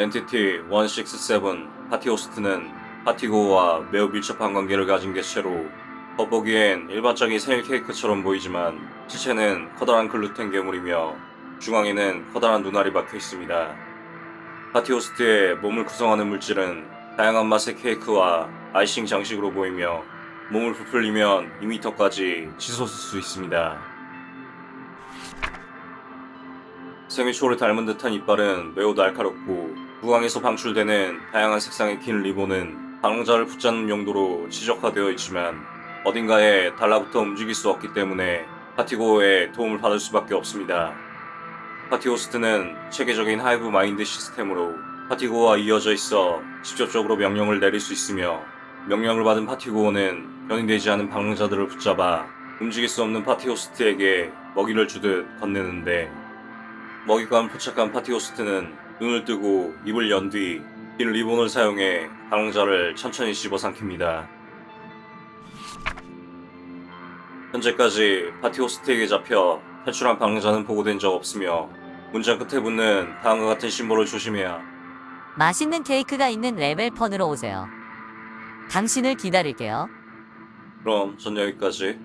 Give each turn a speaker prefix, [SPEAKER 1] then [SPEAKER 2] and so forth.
[SPEAKER 1] entity 167 파티호스트는 파티고와 매우 밀접한 관계를 가진 개체로 겉보기엔 일반적인 생일 케이크처럼 보이지만 실체는 커다란 글루텐 괴물이며 중앙에는 커다란 눈알이 박혀 있습니다. 파티호스트의 몸을 구성하는 물질은 다양한 맛의 케이크와 아이싱 장식으로 보이며 몸을 부풀리면 2m까지 치솟을 수 있습니다. 생일초를 닮은 듯한 이빨은 매우 날카롭고 구강에서 방출되는 다양한 색상의 긴 리본은 방랑자를 붙잡는 용도로 최적화되어 있지만 어딘가에 달라붙어 움직일 수 없기 때문에 파티고의 도움을 받을 수밖에 없습니다. 파티호스트는 체계적인 hive mind 시스템으로 파티고와 이어져 있어 직접적으로 명령을 내릴 수 있으며 명령을 받은 파티고어는 변이되지 않은 방랑자들을 붙잡아 움직일 수 없는 파티호스트에게 먹이를 주듯 건네는데 먹이감을 포착한 파티호스트는 눈을 뜨고 입을 연 뒤 긴 리본을 사용해 방랑자를 천천히 씹어삼킵니다. 현재까지 파티호스트에게 잡혀 탈출한 방랑자는 보고된 적 없으며 문장 끝에 붙는 다음과 같은 심볼을 조심해야
[SPEAKER 2] 맛있는 케이크가 있는 level fun으로 오세요. 당신을 기다릴게요.
[SPEAKER 1] 그럼 전 여기까지